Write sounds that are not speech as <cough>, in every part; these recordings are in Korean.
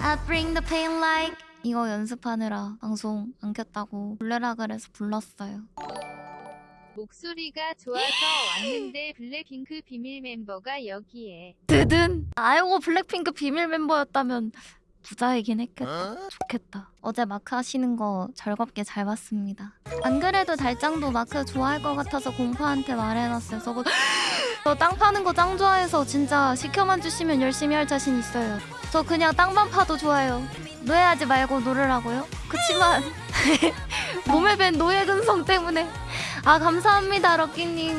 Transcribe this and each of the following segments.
I bring the pain like 이거 연습하느라 방송 안 켰다고 불러라 그래서 불렀어요. 목소리가 좋아서 왔는데 블랙핑크 비밀 멤버가 여기에 드든 아이고 블랙핑크 비밀 멤버였다면 부자이긴 했겠다. 좋겠다. 어제 마크 하시는 거 즐겁게 잘 봤습니다. 안 그래도 달짱도 마크 좋아할 것 같아서 공파한테 말해놨어요. 저거 <gasps> 저 땅 파는 거 짱 좋아해서 진짜 시켜만 주시면 열심히 할 자신 있어요. 저 그냥 땅만 파도 좋아요. 노예하지 말고 놀으라고요? 그치만 <laughs> 몸에 밴 노예 근성 때문에 아 감사합니다 럭키님.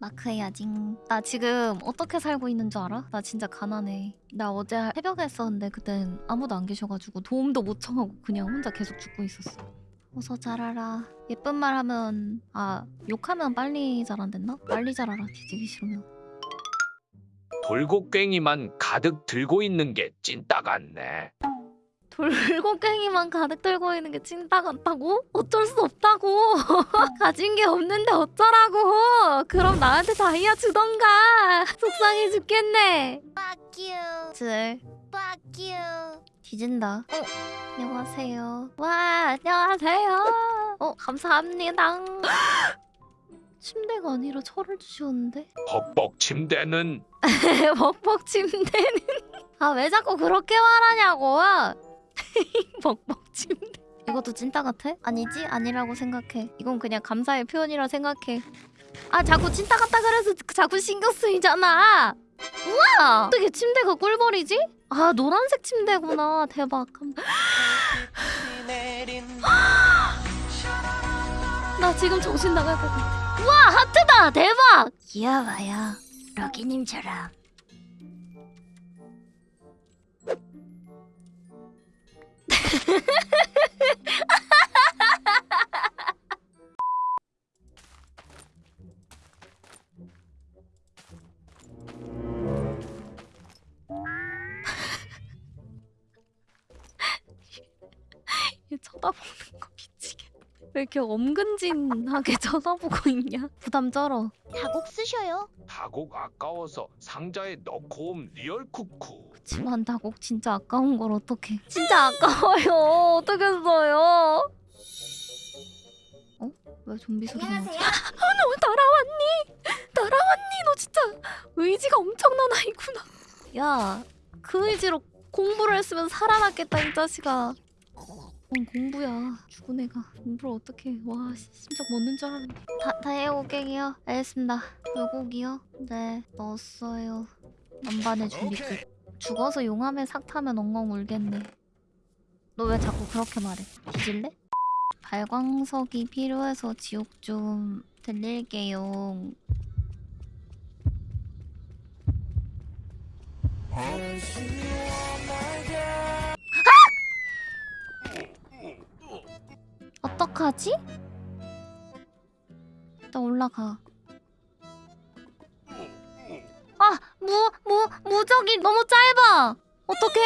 마크 해야지. 나 지금 어떻게 살고 있는 줄 알아? 나 진짜 가난해. 나 어제 새벽에 했었는데 그땐 아무도 안 계셔가지고 도움도 못 청하고 그냥 혼자 계속 죽고 있었어. 어서 자라라. 예쁜 말 하면 아 욕하면 빨리 자란댔나? 빨리 자라라 뒤지기 싫으면. 돌고갱이만 가득 들고 있는 게 찐따 같네. 돌고갱이만 가득 들고 있는 게 찐따 같다고? 어쩔 수 없다고. <laughs> 가진 게 없는데 어쩌라고. 그럼 나한테 다이아 주던가. 속상해 죽겠네. Fuck you. 질. Fuck you. 뒤진다. 어, 안녕하세요. 와, 안녕하세요. 어, <laughs> 감사합니다. 침대가 아니라 철을 주셨는데? 벅벅 침대는 <laughs> 먹먹 침대는 <laughs> 아 왜 자꾸 그렇게 말하냐고 먹먹 침대 이것도 찐따 같아? 아니지? 아니라고 생각해 이건 그냥 감사의 표현이라 생각해 아 자꾸 찐따 같다 그래서 자꾸 신경 쓰이잖아 우와 어떻게 침대가 꿀벌이지? 아 노란색 침대구나. 대박. <gasps> 나 지금 정신 나갈 것 같아. 우와 하트다! 대박! 귀여워요. 럭키님처럼 <laughs> 쳐다보는 거 미치겠다. 왜 이렇게 엄근진하게 <laughs> 쳐다보고 있냐? 부담 쩔어. 다곡 쓰셔요. 다곡 아까워서 상자에 넣고 옴 real 쿠쿠. 그치만 다곡 진짜 아까운 걸 어떡해. 진짜 아까워요. 어떡했어요? 어? 왜 좀비 소리 나지? 안녕하세요. 아, 너 날아왔니? 날아왔니? 너 진짜 의지가 엄청난 아이구나. 야, 그 의지로 공부를 했으면 살아났겠다 이 자식아. 뭔 공부야. 죽은 애가 공부를 어떻게 해. 와 씨, 심장 멎는 줄 알았네. 다, 다해오갱이요. 알겠습니다. 불고기요? 네, 넣었어요. 만반의 준비 끝. 죽어서 용암에 삭 타면 엉엉 울겠네. 너 왜 자꾸 그렇게 말해? 뒤질래? 발광석이 필요해서 지옥 좀 들릴게요. 어 떡하지? 일단 올라가. 아, 무, 무, 무적이 너무 짧아. 어떡해?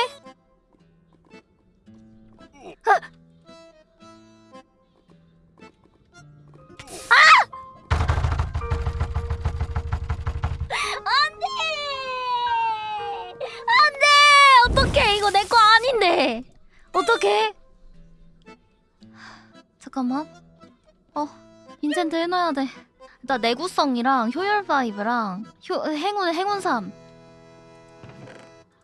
안 돼! 어떡해! 이거 내 거 아닌데! 어떡해? 잠깐만. 어, 인챈트 해놔야 돼. 일단 내구성이랑 효율 5랑 효, 행운, 행운 3.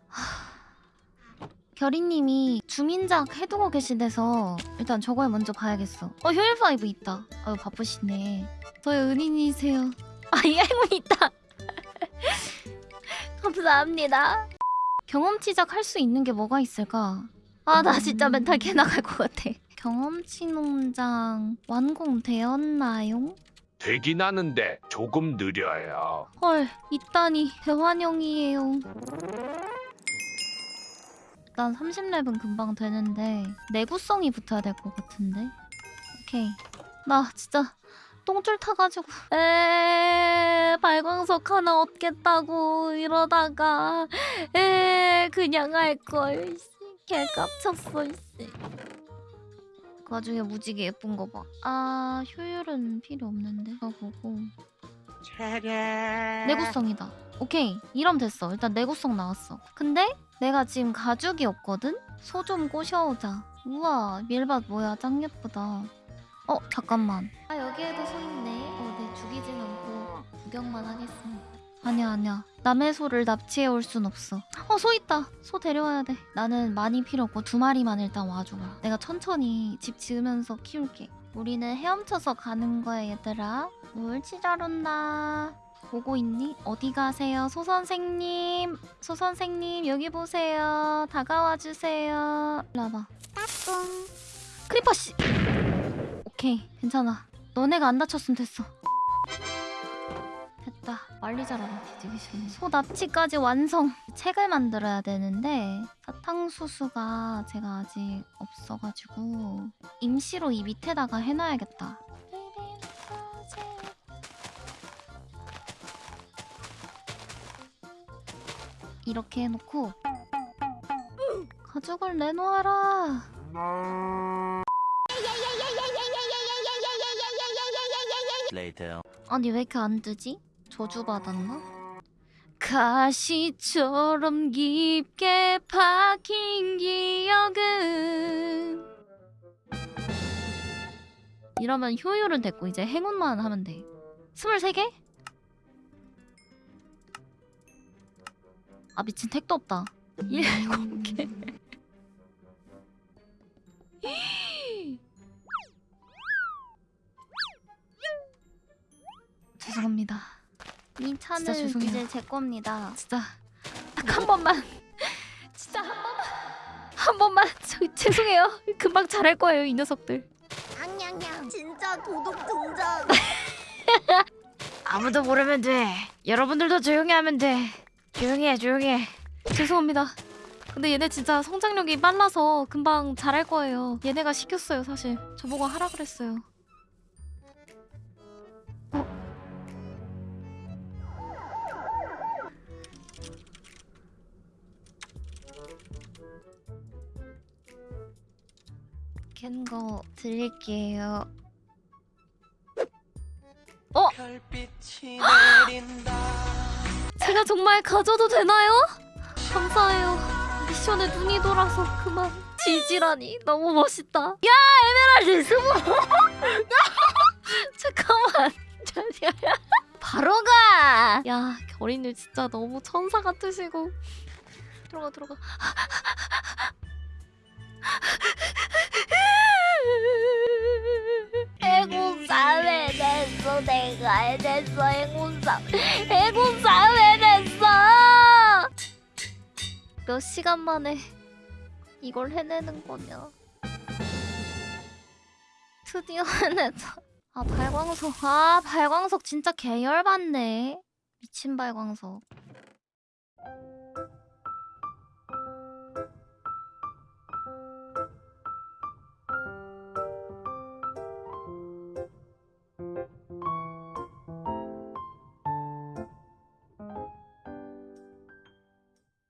하, 결이님이 주민작 해두고 계시대서 일단 저걸 먼저 봐야겠어. 어, 효율 5 있다. 아유, 바쁘시네. 저의 은인이세요. 아, 이 행운 있다. <laughs> 감사합니다. 경험치작 할 수 있는 게 뭐가 있을까? 아, 나 진짜 멘탈 개 나갈 것 같아. 경험치 농장 완공되었나요? 되긴 하는데 조금 느려요. 헐, 있다니 대환영이에요. 일단 30렙은 금방 되는데 내구성이 붙어야 될 것 같은데. 오케이. 나 진짜 똥줄 타가지고 에 발광석 하나 얻겠다고 이러다가 에 그냥 할걸 개 깝쳤어 이씨 그 와중에 무지개 예쁜 거 봐 아 효율은 필요 없는데 이거 보고 내구성이다 오케이 이러면 됐어 일단 내구성 나왔어 근데 내가 지금 가죽이 없거든? 소 좀 꼬셔오자. 우와, 밀밭 뭐야, 짱 예쁘다. 어, 잠깐만. 아, 여기에도 소 있네. 어, 네, 죽이진 않고 구경만 하겠습니다. 아니야, 아니야. 남의 소를 납치해 올 순 없어. 어, 소 있다. 소 데려와야 돼. 나는 많이 필요 없고 두 마리만 일단 와줘라. 내가 천천히 집 지으면서 키울게. 우리는 헤엄쳐서 가는 거야, 얘들아. 옳지, 잘 온다. 보고 있니? 어디 가세요? 소 선생님. 소 선생님, 여기 보세요. 다가와 주세요. 와봐. 따뚱. creeper 씨. 오케이, 괜찮아. 너네가 안 다쳤으면 됐어. 빨리 자라라 뒤지기 싫네. 소 납치까지 완성. 책을 만들어야 되는데 사탕수수가 제가 아직 없어가지고 임시로 이 밑에다가 해놔야겠다. 이렇게 해놓고 가죽을 내놓아라. 아니 왜 이렇게 안 뜨지? 저주받았나? 가시처럼 깊게 박힌 기억은? 이러면 효율은 됐고 이제 행운만 하면 돼. 23개? 아 미친 택도 없다. 7개. <laughs> 죄송합니다 이 차는 죄송해요. 이제 제 겁니다. 진짜 딱 한 번만. <laughs> 진짜 한 번만. 한 번만. 저 죄송해요. 금방 잘할 거예요, 이 녀석들. 냥냥냥 진짜 도둑 등장 <laughs> 아무도 모르면 돼. 여러분들도 조용히 하면 돼. 조용히 해, 조용히 해. 죄송합니다. 근데 얘네 진짜 성장력이 빨라서 금방 잘할 거예요. 얘네가 시켰어요, 사실. 저보고 하라 그랬어요. 캔거 드릴게요. 어? 제가 정말 가져도 되나요? 감사해요. 미션에 눈이 돌아서 그만. 지지라니 너무 멋있다. 야 에메랄드 스모. <laughs> 잠깐만. 잠시만. 바로 가. 야 결이님 진짜 너무 천사 같으시고. 들어가 들어가. 해군사 해냈어 내가 해냈어 해군사 해군사 해냈어 몇 시간 만에 이걸 해내는 거냐? 드디어 <laughs> 해냈다 아 발광석. 아 발광석 진짜 개열받네. 미친 발광석